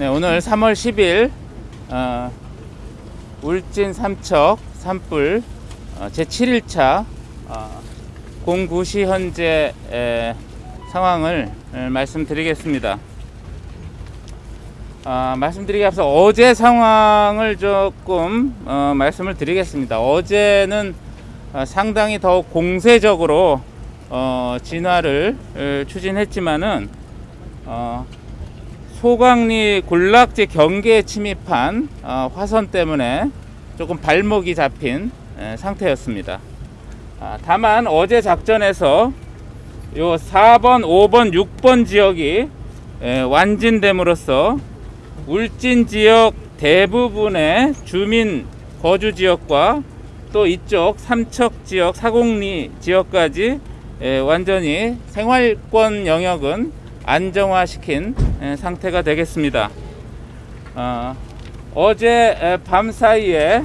네, 오늘 3월 10일 어, 울진 삼척 산불 어, 제 7일차 어, 09시 현재 에, 상황을 에, 말씀드리겠습니다. 아, 말씀드리기 앞서 어제 상황을 조금 어, 말씀을 드리겠습니다. 어제는 어, 상당히 더 공세적으로 어, 진화를 에, 추진했지만은 어, 소강리 군락지 경계에 침입한 어, 화선 때문에 조금 발목이 잡힌 에, 상태였습니다. 아, 다만 어제 작전에서 요 4번, 5번, 6번 지역이 에, 완진됨으로써 울진 지역 대부분의 주민 거주 지역과 또 이쪽 삼척 지역, 사공리 지역까지 에, 완전히 생활권 영역은 안정화시킨 에, 상태가 되겠습니다. 어, 어제 에, 밤 사이에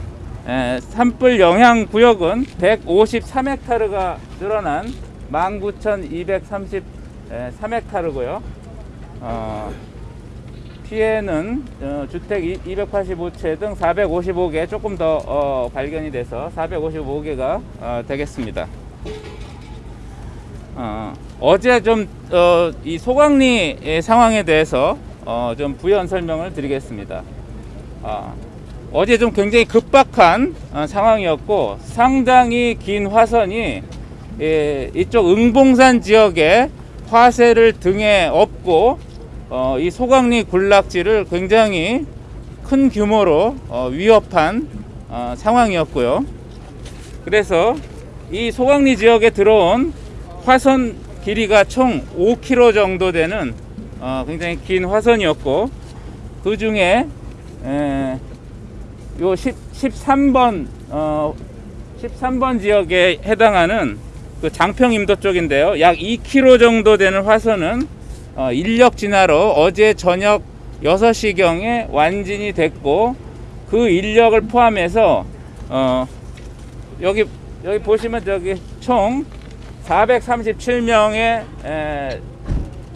에, 산불 영향 구역은 153헥타르가 늘어난 19,233헥타르고요. 어, 피해는 어, 주택 285채 등 455개 조금 더 어, 발견이 돼서 455개가 어, 되겠습니다. 어, 어제 좀이 소강리 상황에 대해서 어, 좀 부연 설명을 드리겠습니다. 아, 어제 좀 굉장히 급박한 어, 상황이었고 상당히 긴 화선이 예, 이쪽 응봉산 지역에 화세를 등에 업고 어, 이 소강리 군락지를 굉장히 큰 규모로 어, 위협한 어, 상황이었고요. 그래서 이 소강리 지역에 들어온 화선 길이가 총 5km 정도 되는 어, 굉장히 긴 화선이었고 그 중에 에, 요 10, 13번 어, 13번 지역에 해당하는 그 장평 임도 쪽인데요. 약 2km 정도 되는 화선은 어, 인력 진화로 어제 저녁 6시경에 완진이 됐고 그 인력을 포함해서 어, 여기 여기 보시면 저기 총 437명의 에,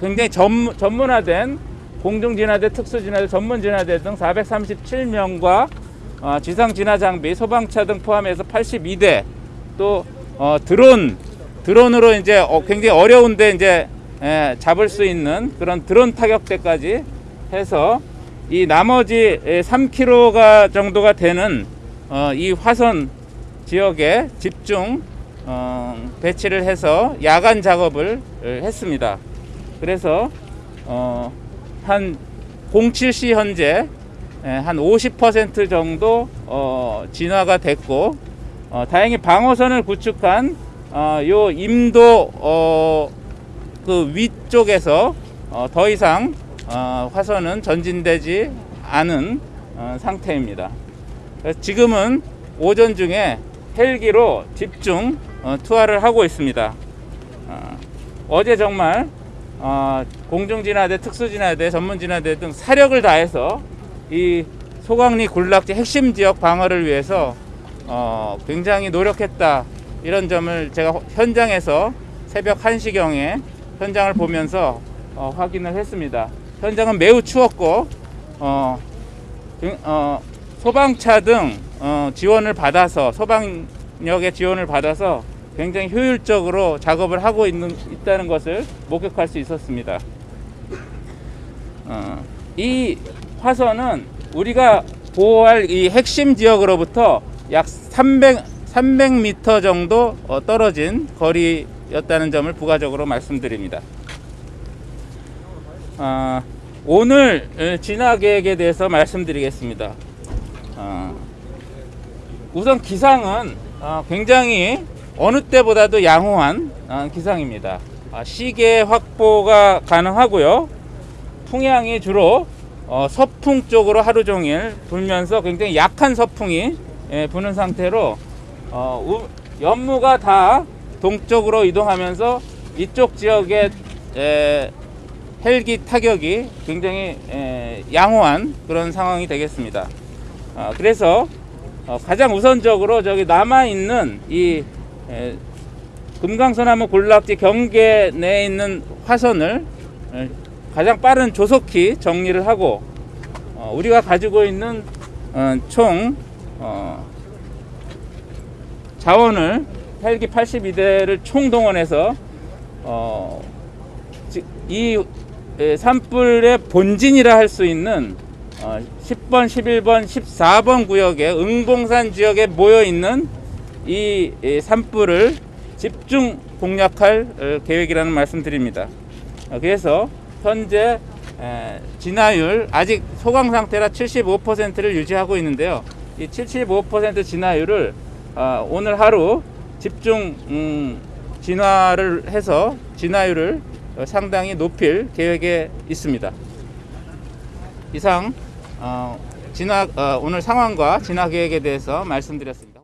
굉장히 전, 전문화된 공중진화대, 특수진화대, 전문진화대 등 437명과 어, 지상진화 장비, 소방차 등 포함해서 82대 또 어, 드론 드론으로 이제 어, 굉장히 어려운데 이제 에, 잡을 수 있는 그런 드론 타격대까지 해서 이 나머지 3km가 정도가 되는 어, 이 화선 지역에 집중 어, 배치를 해서 야간 작업을 했습니다. 그래서 어, 한 07시 현재 예, 한50% 정도 어, 진화가 됐고 어, 다행히 방어선을 구축한 어, 요 임도 어, 그 위쪽에서 어, 더 이상 어, 화선은 전진되지 않은 어, 상태입니다. 지금은 오전 중에 헬기로 집중 어, 투하를 하고 있습니다. 어, 어제 정말 어, 공중진화대, 특수진화대, 전문진화대 등 사력을 다해서 이 소강리 군락지 핵심 지역 방어를 위해서 어, 굉장히 노력했다 이런 점을 제가 현장에서 새벽 1시경에 현장을 보면서 어, 확인을 했습니다. 현장은 매우 추웠고 어, 어, 소방차 등 어, 지원을 받아서 소방 력의 지원을 받아서 굉장히 효율적으로 작업을 하고 있는 있다는 것을 목격할 수 있었습니다. 어, 이 화선은 우리가 보호할 이 핵심 지역으로부터 약 300, 300m 정도 어, 떨어진 거리였다는 점을 부가적으로 말씀드립니다. 어, 오늘 진화 계획에 대해서 말씀드리겠습니다. 어, 우선 기상은 어, 굉장히 어느 때보다도 양호한 어, 기상입니다. 아, 시계 확보가 가능하고요. 풍향이 주로 어, 서풍 쪽으로 하루 종일 불면서 굉장히 약한 서풍이 예, 부는 상태로 어, 우, 연무가 다 동쪽으로 이동하면서 이쪽 지역의 에, 헬기 타격이 굉장히 에, 양호한 그런 상황이 되겠습니다. 어, 그래서 어, 가장 우선적으로 저기 남아 있는 이 에, 금강소나무 군락지 경계 내에 있는 화선을 에, 가장 빠른 조속히 정리를 하고 어, 우리가 가지고 있는 어, 총 어, 자원을 헬기 82대를 총동원해서 어, 지- 이 에, 산불의 본진이라 할 수 있는 어, 10번, 11번, 14번 구역에 응봉산 지역에 모여 있는 이, 이 산불을 집중 공략할 어, 계획이라는 말씀드립니다. 어, 그래서 현재 에, 진화율 아직 소강 상태라 75%를 유지하고 있는데요. 이 75% 진화율을 어, 오늘 하루 집중 음, 진화를 해서 진화율을 어, 상당히 높일 계획에 있습니다. 이상 어, 진화 어, 오늘 상황과 진화 계획에 대해서 말씀드렸습니다.